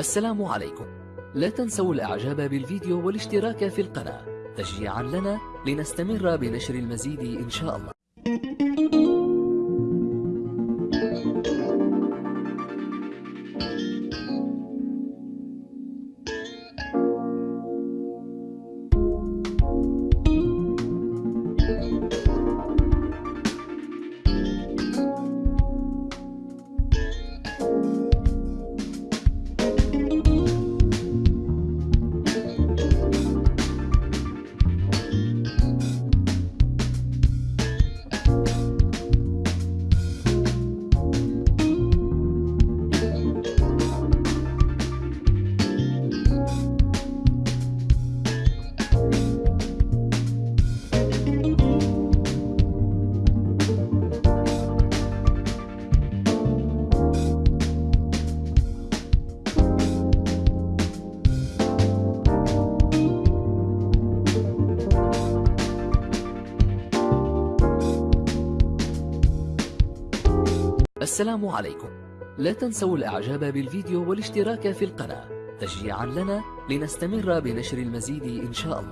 السلام عليكم. لا تنسوا الإعجاب بالفيديو والاشتراك في القناة. تشجيعا لنا لنستمر بنشر المزيد إن شاء الله. السلام عليكم. لا تنسوا الإعجاب بالفيديو والاشتراك في القناة تشجيعا لنا لنستمر بنشر المزيد إن شاء الله.